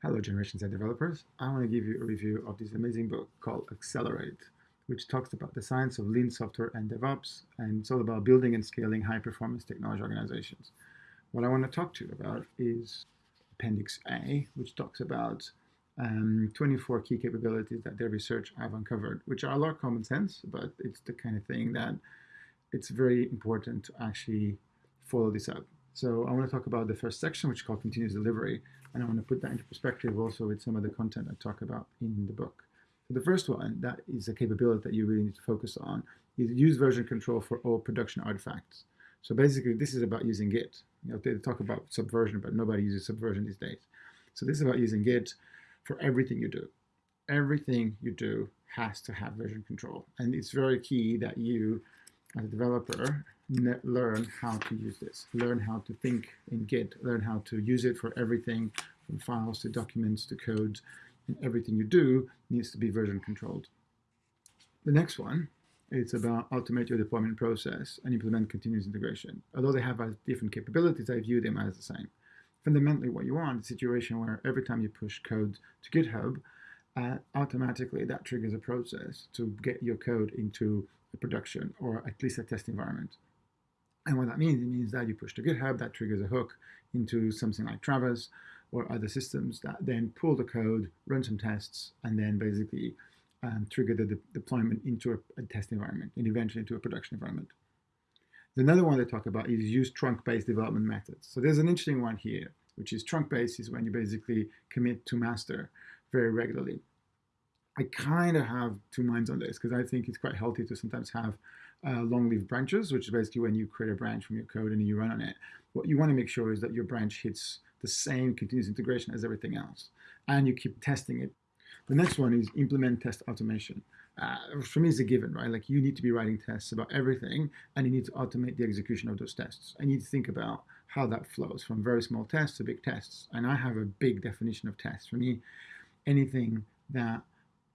Hello Generation Z developers. I want to give you a review of this amazing book called Accelerate, which talks about the science of lean software and DevOps, and it's all about building and scaling high-performance technology organizations. What I want to talk to you about is Appendix A, which talks about um, 24 key capabilities that their research have uncovered, which are a lot of common sense, but it's the kind of thing that it's very important to actually follow this up. So I want to talk about the first section, which is called continuous delivery, and I want to put that into perspective also with some of the content I talk about in the book. So the first one, that is a capability that you really need to focus on, is use version control for all production artifacts. So basically, this is about using Git. You know, they talk about subversion, but nobody uses subversion these days. So this is about using Git for everything you do. Everything you do has to have version control. And it's very key that you, as a developer, learn how to use this, learn how to think in Git, learn how to use it for everything from files to documents to code, and everything you do needs to be version controlled. The next one, it's about automate your deployment process and implement continuous integration. Although they have different capabilities, I view them as the same. Fundamentally, what you want is a situation where every time you push code to GitHub, uh, automatically that triggers a process to get your code into a production or at least a test environment. And what that means, it means that you push to GitHub, that triggers a hook into something like Travis or other systems that then pull the code, run some tests, and then basically um, trigger the de deployment into a, a, test environment and eventually into a production environment. Another one they talk about is use trunk-based development methods. So there's an interesting one here, which is trunk-based is when you basically commit to master very regularly. I kind of have two minds on this because I think it's quite healthy to sometimes have uh, long-lived branches, which is basically when you create a branch from your code and you run on it. What you want to make sure is that your branch hits the same continuous integration as everything else, and you keep testing it. The next one is implement test automation. Uh, for me, it's a given, right? Like you need to be writing tests about everything, and you need to automate the execution of those tests. I need to think about how that flows from very small tests to big tests. And I have a big definition of tests. For me, anything that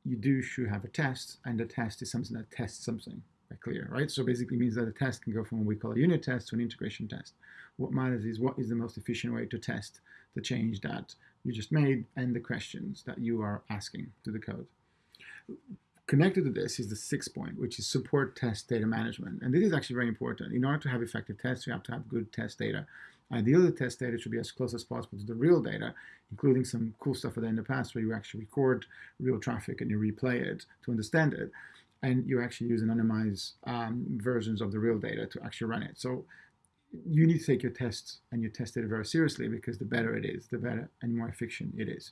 you do should have a test, and the test is something that tests something clear, right? So basically means that a test can go from what we call a unit test to an integration test. What matters is what is the most efficient way to test the change that you just made and the questions that you are asking to the code. Connected to this is the sixth point, which is support test data management. And this is actually very important. In order to have effective tests, you have to have good test data. Ideally, the test data should be as close as possible to the real data, including some cool stuff that in the past where you actually record real traffic and you replay it to understand it and you actually use anonymized um, versions of the real data to actually run it. So you need to take your tests and your test data very seriously because the better it is, the better and more efficient it is.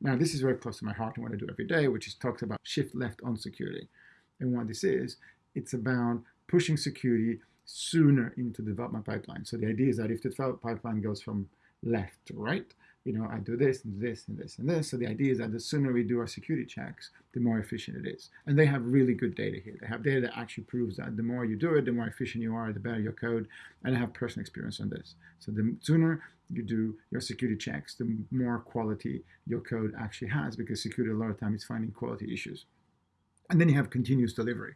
Now, this is very close to my heart and what I do every day, which is talks about shift left on security. And what this is, it's about pushing security sooner into the development pipeline. So the idea is that if the development pipeline goes from left to right, you know, I do this and this and this and this. So the idea is that the sooner we do our security checks, the more efficient it is. And they have really good data here. They have data that actually proves that the more you do it, the more efficient you are, the better your code. And I have personal experience on this. So the sooner you do your security checks, the more quality your code actually has because security a lot of time is finding quality issues. And then you have continuous delivery.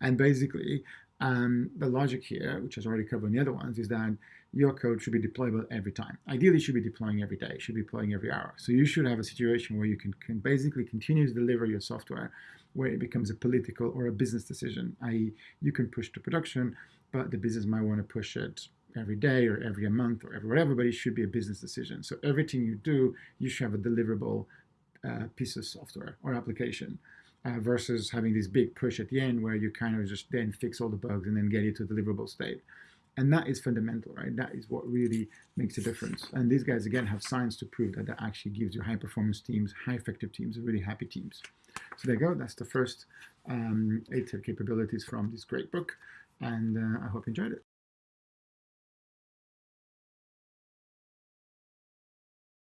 And basically, um, the logic here, which is already covered in the other ones, is that your code should be deployable every time. Ideally, should be deploying every day, should be deploying every hour. So you should have a situation where you can, can basically continue to deliver your software where it becomes a political or a business decision, i.e. you can push to production, but the business might want to push it every day or every month or every whatever, but it should be a business decision. So everything you do, you should have a deliverable uh, piece of software or application uh, versus having this big push at the end where you kind of just then fix all the bugs and then get it to deliverable state. And that is fundamental, right? That is what really makes a difference. And these guys, again, have science to prove that that actually gives you high performance teams, high effective teams, really happy teams. So there you go. That's the first um, eight capabilities from this great book. And uh, I hope you enjoyed it.